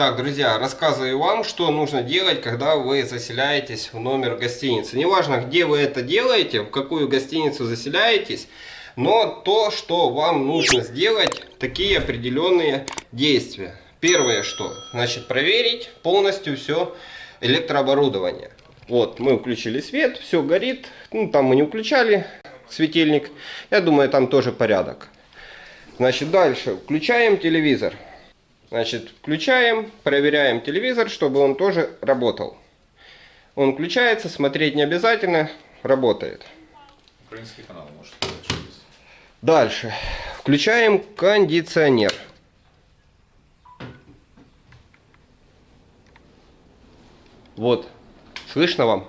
Так, друзья, рассказываю вам, что нужно делать, когда вы заселяетесь в номер гостиницы. Неважно, где вы это делаете, в какую гостиницу заселяетесь, но то, что вам нужно сделать, такие определенные действия. Первое, что, значит, проверить полностью все электрооборудование. Вот, мы включили свет, все горит, ну, там мы не включали светильник, я думаю, там тоже порядок. Значит, дальше, включаем телевизор. Значит, включаем, проверяем телевизор, чтобы он тоже работал. Он включается, смотреть не обязательно, работает. Украинский канал может Дальше. Включаем кондиционер. Вот. Слышно вам?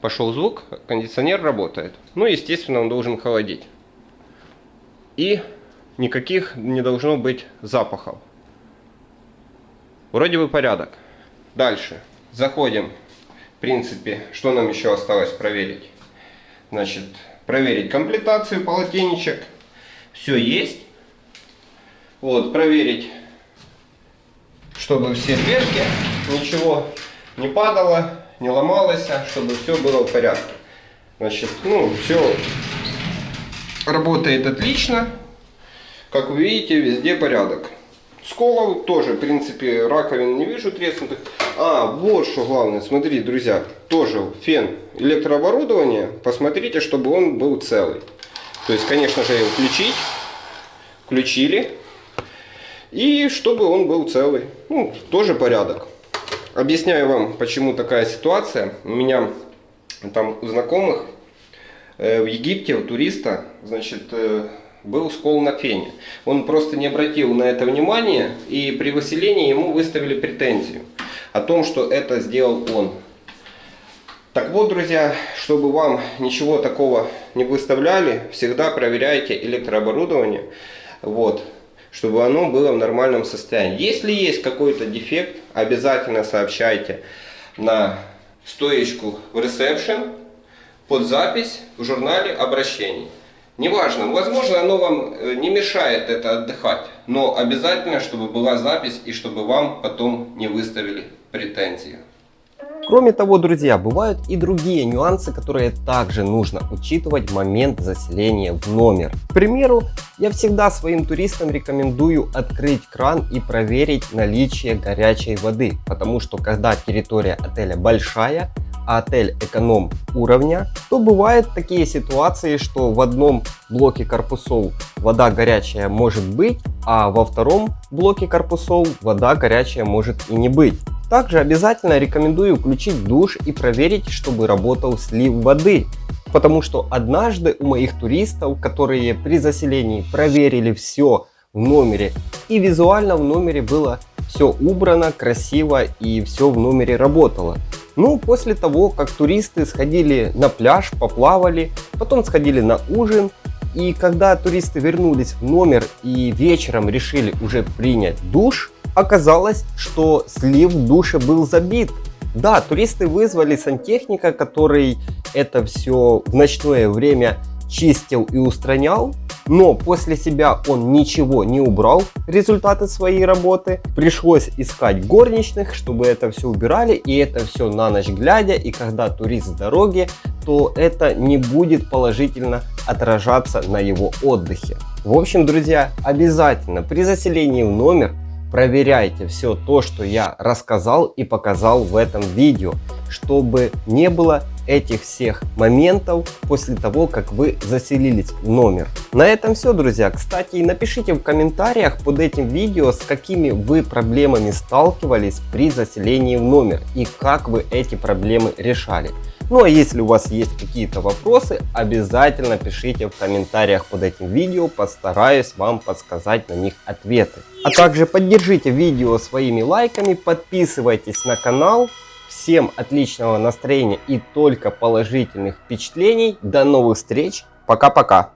Пошел звук, кондиционер работает. Ну, естественно, он должен холодить. И никаких не должно быть запахов. Вроде бы порядок. Дальше. Заходим. В принципе, что нам еще осталось проверить? Значит, проверить комплектацию полотенечек. Все есть. Вот, проверить, чтобы все дверки, ничего не падало, не ломалось, а чтобы все было в порядке. Значит, ну, все работает отлично. Как вы видите, везде порядок. Сколов тоже, в принципе, раковин не вижу треснутых. А, вот что главное, смотри, друзья, тоже фен электрооборудование, посмотрите, чтобы он был целый. То есть, конечно же, включить, включили, и чтобы он был целый. Ну, тоже порядок. Объясняю вам, почему такая ситуация. У меня там у знакомых э, в Египте, у туриста, значит, э, был скол на фене. Он просто не обратил на это внимания, и при выселении ему выставили претензию о том, что это сделал он. Так вот, друзья, чтобы вам ничего такого не выставляли, всегда проверяйте электрооборудование, вот, чтобы оно было в нормальном состоянии. Если есть какой-то дефект, обязательно сообщайте на стоечку в ресепшн под запись в журнале обращений. Неважно, возможно, оно вам э, не мешает это отдыхать, но обязательно, чтобы была запись и чтобы вам потом не выставили претензии. Кроме того, друзья, бывают и другие нюансы, которые также нужно учитывать в момент заселения в номер. К примеру, я всегда своим туристам рекомендую открыть кран и проверить наличие горячей воды, потому что когда территория отеля большая, отель эконом уровня, то бывают такие ситуации, что в одном блоке корпусов вода горячая может быть, а во втором блоке корпусов вода горячая может и не быть. Также обязательно рекомендую включить душ и проверить, чтобы работал слив воды. Потому что однажды у моих туристов, которые при заселении проверили все в номере и визуально в номере было все убрано, красиво и все в номере работало. Ну, после того, как туристы сходили на пляж, поплавали, потом сходили на ужин, и когда туристы вернулись в номер и вечером решили уже принять душ, оказалось, что слив в душе был забит. Да, туристы вызвали сантехника, который это все в ночное время чистил и устранял, но после себя он ничего не убрал, результаты своей работы. Пришлось искать горничных, чтобы это все убирали, и это все на ночь глядя, и когда турист с дороги, то это не будет положительно отражаться на его отдыхе. В общем, друзья, обязательно при заселении в номер проверяйте все то, что я рассказал и показал в этом видео, чтобы не было этих всех моментов после того, как вы заселились в номер. На этом все, друзья. Кстати, напишите в комментариях под этим видео, с какими вы проблемами сталкивались при заселении в номер и как вы эти проблемы решали. Ну а если у вас есть какие-то вопросы, обязательно пишите в комментариях под этим видео, постараюсь вам подсказать на них ответы. А также поддержите видео своими лайками, подписывайтесь на канал. Всем отличного настроения и только положительных впечатлений. До новых встреч. Пока-пока.